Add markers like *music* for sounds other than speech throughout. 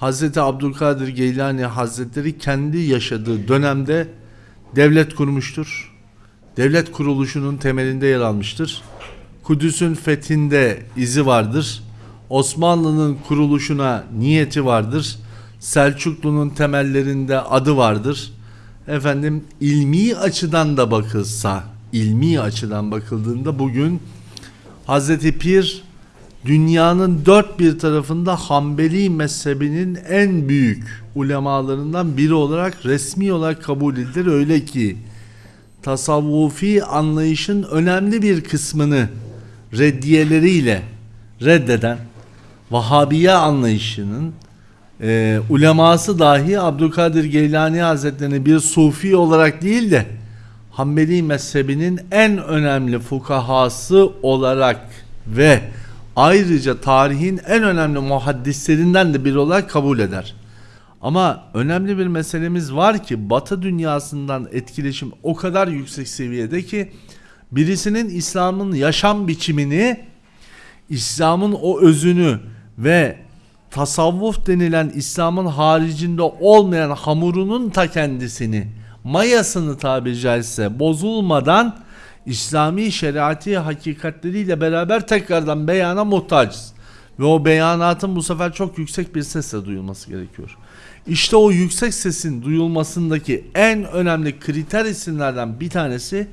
Hazreti Abdülkadir Geylani Hazretleri kendi yaşadığı dönemde devlet kurmuştur. Devlet kuruluşunun temelinde yer almıştır. Kudüs'ün fethinde izi vardır. Osmanlı'nın kuruluşuna niyeti vardır. Selçuklu'nun temellerinde adı vardır. Efendim ilmi açıdan da bakılsa, ilmi açıdan bakıldığında bugün Hazreti Pir dünyanın dört bir tarafında Hanbeli mezhebinin en büyük ulemalarından biri olarak resmi olarak kabul edilir. Öyle ki tasavvufi anlayışın önemli bir kısmını reddiyeleriyle reddeden Vahabiye anlayışının e, uleması dahi Abdülkadir Geylani Hazretlerini bir sufi olarak değil de Hanbeli mezhebinin en önemli fukahası olarak ve ayrıca tarihin en önemli muhaddislerinden de biri olarak kabul eder. Ama önemli bir meselemiz var ki Batı dünyasından etkileşim o kadar yüksek seviyede ki birisinin İslam'ın yaşam biçimini, İslam'ın o özünü ve tasavvuf denilen İslam'ın haricinde olmayan hamurunun ta kendisini, mayasını tabiri caizse bozulmadan İslami şeriati hakikatleriyle beraber tekrardan beyana muhtacız. Ve o beyanatın bu sefer çok yüksek bir sesle duyulması gerekiyor. İşte o yüksek sesin duyulmasındaki en önemli kriter isimlerden bir tanesi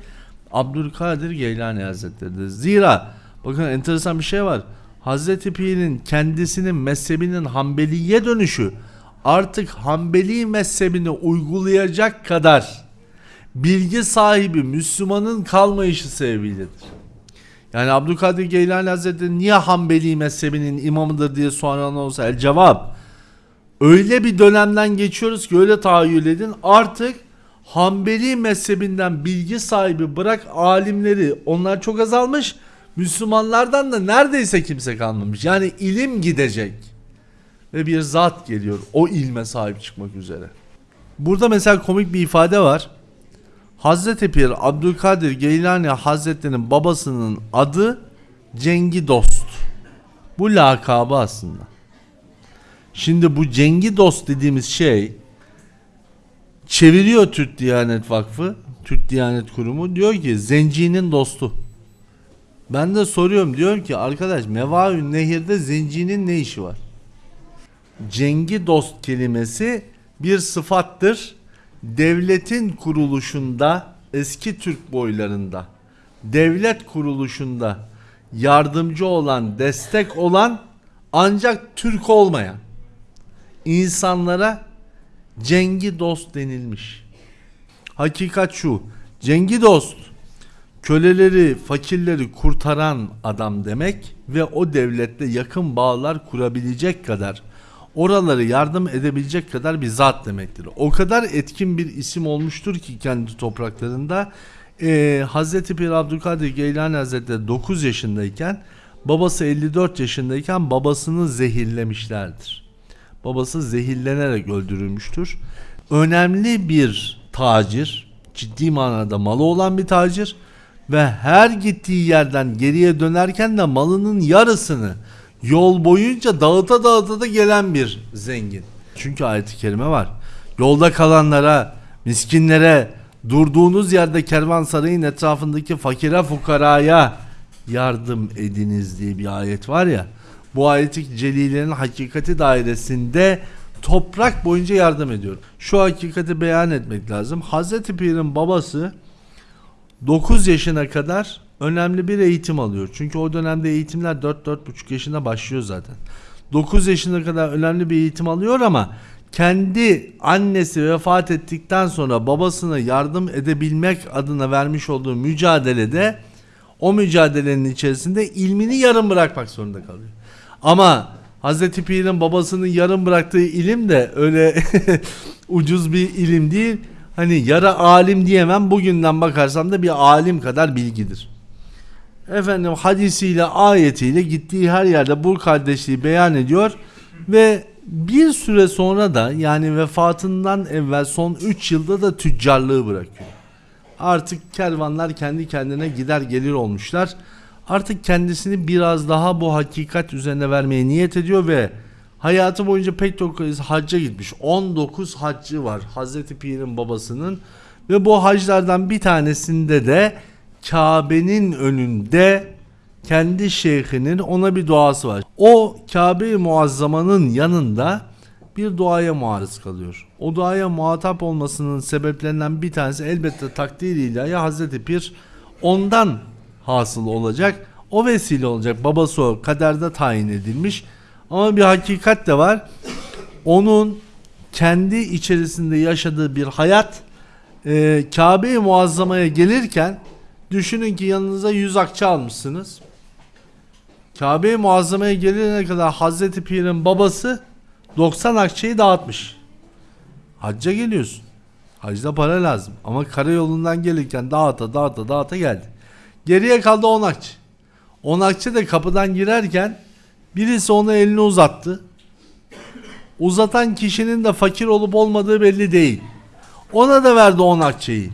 Abdülkadir Geylani Hazretleri'dir. Zira bakın enteresan bir şey var. Hazreti Pir'in kendisinin mezhebinin Hanbeliye dönüşü artık Hanbeli mezhebini uygulayacak kadar bilgi sahibi Müslümanın kalmayışı sebebiyledir. Yani Abdülkadir Geylani Hazretleri niye Hanbeli mezhebinin imamıdır diye soran olsa el cevap. Öyle bir dönemden geçiyoruz ki öyle tahayyül edin artık Hanbeli mezhebinden bilgi sahibi bırak alimleri onlar çok azalmış. Müslümanlardan da neredeyse kimse kalmamış. Yani ilim gidecek. Ve bir zat geliyor o ilme sahip çıkmak üzere. Burada mesela komik bir ifade var. Hazreti Pir Abdülkadir Geylani Hazretleri'nin babasının adı Cengi Dost. Bu lakabı aslında. Şimdi bu Cengi Dost dediğimiz şey çeviriyor Türk Diyanet Vakfı, Türk Diyanet Kurumu diyor ki zencinin dostu. Ben de soruyorum diyorum ki arkadaş Mevaün Nehir'de zencinin ne işi var? Cengi dost kelimesi bir sıfattır. Devletin kuruluşunda eski Türk boylarında devlet kuruluşunda yardımcı olan, destek olan ancak Türk olmayan insanlara Cengi dost denilmiş. Hakikat şu. Cengi dost köleleri, fakirleri kurtaran adam demek ve o devletle yakın bağlar kurabilecek kadar oraları yardım edebilecek kadar bir zat demektir. O kadar etkin bir isim olmuştur ki kendi topraklarında e, Hazreti Pir Abdülkadir Geylani Hazretleri 9 yaşındayken babası 54 yaşındayken babasını zehirlemişlerdir. Babası zehirlenerek öldürülmüştür. Önemli bir tacir, ciddi manada malı olan bir tacir ve her gittiği yerden geriye dönerken de malının yarısını yol boyunca dağıta dağıta da gelen bir zengin. Çünkü ayet-i kerime var. Yolda kalanlara, miskinlere, durduğunuz yerde kervansarayın etrafındaki fakire fukaraya yardım ediniz diye bir ayet var ya. Bu ayeti celilerin hakikati dairesinde toprak boyunca yardım ediyor. Şu hakikati beyan etmek lazım. Hazreti Pir'in babası 9 yaşına kadar önemli bir eğitim alıyor. Çünkü o dönemde eğitimler 4-4,5 yaşında başlıyor zaten. 9 yaşına kadar önemli bir eğitim alıyor ama kendi annesi vefat ettikten sonra babasına yardım edebilmek adına vermiş olduğu mücadelede o mücadelenin içerisinde ilmini yarım bırakmak zorunda kalıyor. Ama Hazreti Pir'in babasının yarım bıraktığı ilim de öyle *laughs* ucuz bir ilim değil. Hani yara alim diyemem bugünden bakarsam da bir alim kadar bilgidir. Efendim hadisiyle ayetiyle gittiği her yerde bu kardeşliği beyan ediyor ve bir süre sonra da yani vefatından evvel son 3 yılda da tüccarlığı bırakıyor. Artık kervanlar kendi kendine gider gelir olmuşlar. Artık kendisini biraz daha bu hakikat üzerine vermeye niyet ediyor ve Hayatı boyunca pek çok kez hacca gitmiş. 19 haccı var Hazreti Pir'in babasının. Ve bu haclardan bir tanesinde de Kabe'nin önünde kendi şeyhinin ona bir duası var. O Kabe-i Muazzama'nın yanında bir duaya maruz kalıyor. O duaya muhatap olmasının sebeplerinden bir tanesi elbette takdir ilahi Hazreti Pir ondan hasıl olacak. O vesile olacak. Babası o kaderde tayin edilmiş. Ama bir hakikat de var. Onun kendi içerisinde yaşadığı bir hayat e, Kabe-i Muazzama'ya gelirken düşünün ki yanınıza 100 akçe almışsınız. Kabe-i Muazzama'ya gelene kadar Hazreti Pir'in babası 90 akçeyi dağıtmış. Hacca geliyorsun. Hacda para lazım. Ama karayolundan gelirken dağıta dağıta dağıta geldi. Geriye kaldı 10 akçe. 10 akçe de kapıdan girerken birisi ona elini uzattı. Uzatan kişinin de fakir olup olmadığı belli değil. Ona da verdi 10 akçeyi.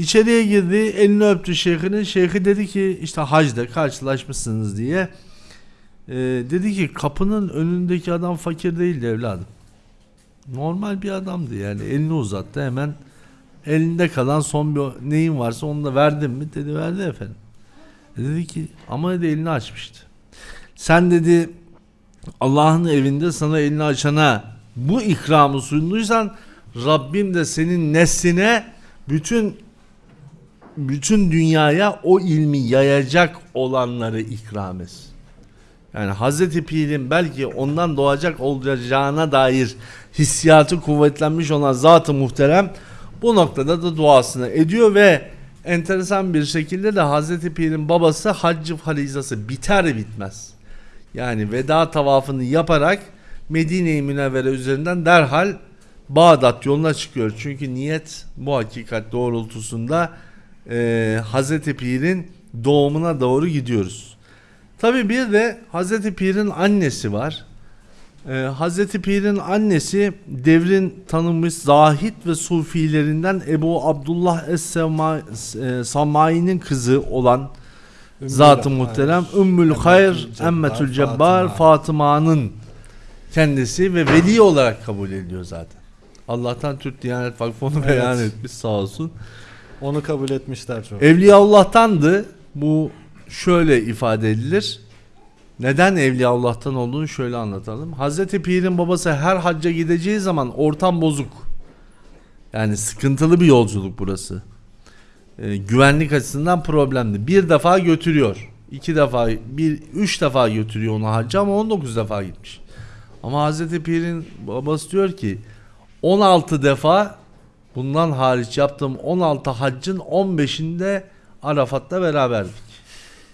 İçeriye girdi, elini öptü şeyhinin. Şeyhi dedi ki işte hacda karşılaşmışsınız diye. Ee, dedi ki kapının önündeki adam fakir değildi evladım. Normal bir adamdı yani elini uzattı hemen elinde kalan son bir neyin varsa onu da verdin mi dedi verdi efendim. E dedi ki ama dedi elini açmıştı. Sen dedi Allah'ın evinde sana elini açana bu ikramı sunduysan Rabbim de senin nesline bütün bütün dünyaya o ilmi yayacak olanları ikram etsin. Yani Hazreti Pir'in belki ondan doğacak olacağına dair hissiyatı kuvvetlenmiş olan zat-ı muhterem bu noktada da duasını ediyor ve enteresan bir şekilde de Hazreti Pir'in babası haccı farizası biter bitmez. Yani veda tavafını yaparak Medine-i Münevvere üzerinden derhal Bağdat yoluna çıkıyor. Çünkü niyet bu hakikat doğrultusunda e, Hazreti Pir'in doğumuna doğru gidiyoruz. Tabi bir de Hazreti Pir'in annesi var. Ee, Hazreti Pir'in annesi devrin tanınmış zahit ve sufilerinden Ebu Abdullah Es-Samai'nin kızı olan Zat-ı Muhterem Ümmül Hayr Emmetül Cebbar Fatıma'nın kendisi ve veli olarak kabul ediliyor zaten. Allah'tan Türk Diyanet Vakfı onu Evet. beyan etmiş sağ olsun. Onu kabul etmişler çok. Evliya Allah'tandı. Bu şöyle ifade edilir. Neden Evliya Allah'tan olduğunu şöyle anlatalım. Hazreti Pir'in babası her hacca gideceği zaman ortam bozuk. Yani sıkıntılı bir yolculuk burası. Ee, güvenlik açısından problemli. Bir defa götürüyor. iki defa, bir, üç defa götürüyor onu hacca ama 19 defa gitmiş. Ama Hazreti Pir'in babası diyor ki 16 defa bundan hariç yaptığım 16 haccın 15'inde Arafat'ta beraberdik.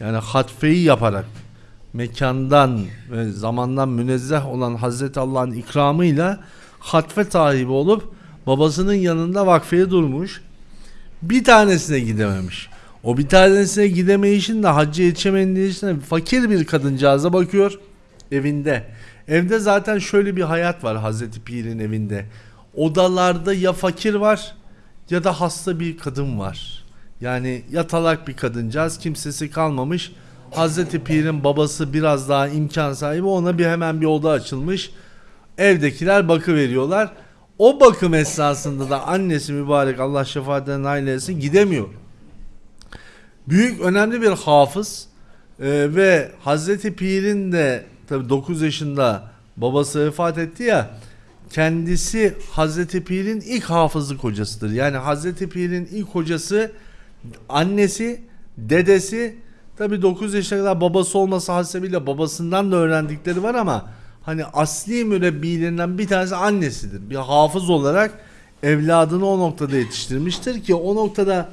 Yani hatfeyi yaparak mekandan ve zamandan münezzeh olan Hazreti Allah'ın ikramıyla hatfe sahibi olup babasının yanında vakfeye durmuş. Bir tanesine gidememiş. O bir tanesine gidemeyişin de hacca de fakir bir kadıncağıza bakıyor evinde. Evde zaten şöyle bir hayat var Hazreti Pir'in evinde. Odalarda ya fakir var ya da hasta bir kadın var. Yani yatalak bir kadıncağız kimsesi kalmamış. Hazreti Pir'in babası biraz daha imkan sahibi ona bir hemen bir oda açılmış. Evdekiler bakı veriyorlar. O bakım esnasında da annesi mübarek Allah şefaatine nail etsin gidemiyor. Büyük önemli bir hafız e, ve Hazreti Pir'in de tabi 9 yaşında babası vefat etti ya kendisi Hazreti Pir'in ilk hafızlık hocasıdır. Yani Hazreti Pir'in ilk hocası annesi, dedesi tabi 9 yaşına kadar babası olması hasebiyle babasından da öğrendikleri var ama hani asli mürebbilerinden bir tanesi annesidir. Bir hafız olarak evladını o noktada yetiştirmiştir ki o noktada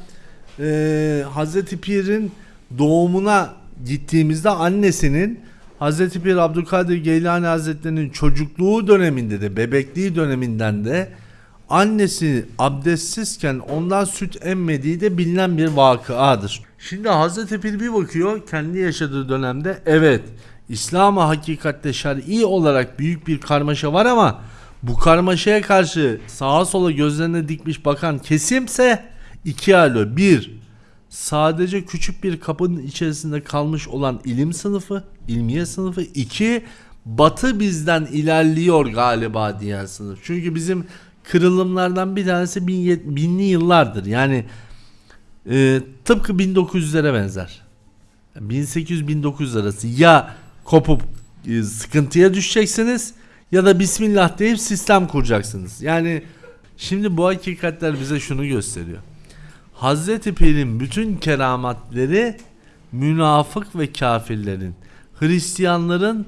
e, Hazreti Pir'in doğumuna gittiğimizde annesinin Hazreti Pir Abdülkadir Geylani Hazretleri'nin çocukluğu döneminde de bebekliği döneminden de annesi abdestsizken ondan süt emmediği de bilinen bir vakıadır. Şimdi Hazreti Pir bir bakıyor kendi yaşadığı dönemde evet İslam'a hakikatte şer'i olarak büyük bir karmaşa var ama bu karmaşaya karşı sağa sola gözlerine dikmiş bakan kesimse iki alo. Bir, sadece küçük bir kapının içerisinde kalmış olan ilim sınıfı, ilmiye sınıfı. iki Batı bizden ilerliyor galiba diyen sınıf. Çünkü bizim kırılımlardan bir tanesi bin, binli yıllardır. Yani e, tıpkı 1900'lere benzer. 1800-1900 arası ya kopup e, sıkıntıya düşeceksiniz ya da Bismillah deyip sistem kuracaksınız. Yani şimdi bu hakikatler bize şunu gösteriyor. Hazreti Pir'in bütün keramatleri münafık ve kafirlerin, Hristiyanların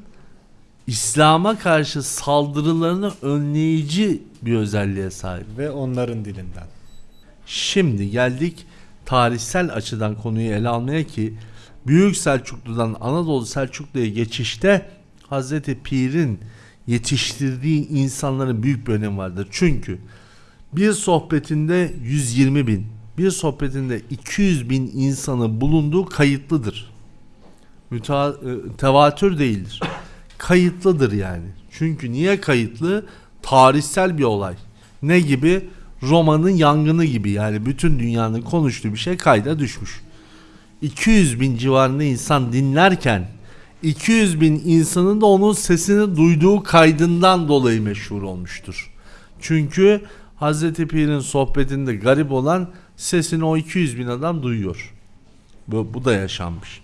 İslam'a karşı saldırılarını önleyici bir özelliğe sahip. Ve onların dilinden. Şimdi geldik tarihsel açıdan konuyu ele almaya ki Büyük Selçuklu'dan Anadolu Selçuklu'ya geçişte Hazreti Pir'in yetiştirdiği insanların büyük bir önemi vardır. Çünkü bir sohbetinde 120 bin, bir sohbetinde 200 bin insanı bulunduğu kayıtlıdır. Müta, e, tevatür değildir. Kayıtlıdır yani. Çünkü niye kayıtlı? Tarihsel bir olay. Ne gibi? Roma'nın yangını gibi yani bütün dünyanın konuştuğu bir şey kayda düşmüş. 200 bin civarında insan dinlerken 200 bin insanın da onun sesini duyduğu kaydından dolayı meşhur olmuştur. Çünkü Hazreti Pir'in sohbetinde garip olan sesini o 200 bin adam duyuyor. Bu, bu da yaşanmış.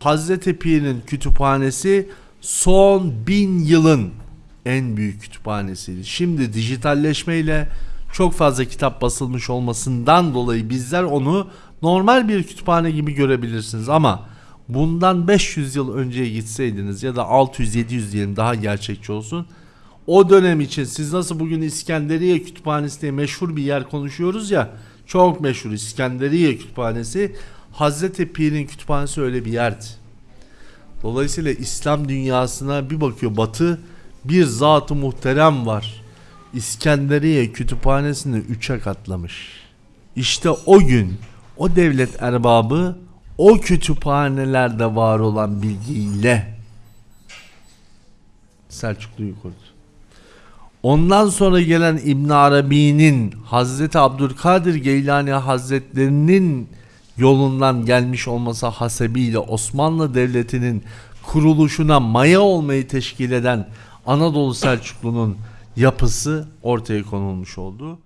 Hazreti Pir'in kütüphanesi son bin yılın en büyük kütüphanesiydi. Şimdi dijitalleşmeyle çok fazla kitap basılmış olmasından dolayı bizler onu normal bir kütüphane gibi görebilirsiniz ama bundan 500 yıl önceye gitseydiniz ya da 600-700 diyelim daha gerçekçi olsun. O dönem için siz nasıl bugün İskenderiye Kütüphanesi diye meşhur bir yer konuşuyoruz ya çok meşhur İskenderiye Kütüphanesi Hazreti Pir'in kütüphanesi öyle bir yerdi. Dolayısıyla İslam dünyasına bir bakıyor batı bir zat-ı muhterem var. İskenderiye kütüphanesini üçe katlamış. İşte o gün o devlet erbabı o kütüphanelerde var olan bilgiyle Selçuklu'yu kurdu. Ondan sonra gelen İbn Arabi'nin Hazreti Abdülkadir Geylani Hazretlerinin yolundan gelmiş olması hasebiyle Osmanlı Devleti'nin kuruluşuna maya olmayı teşkil eden Anadolu Selçuklu'nun yapısı ortaya konulmuş oldu.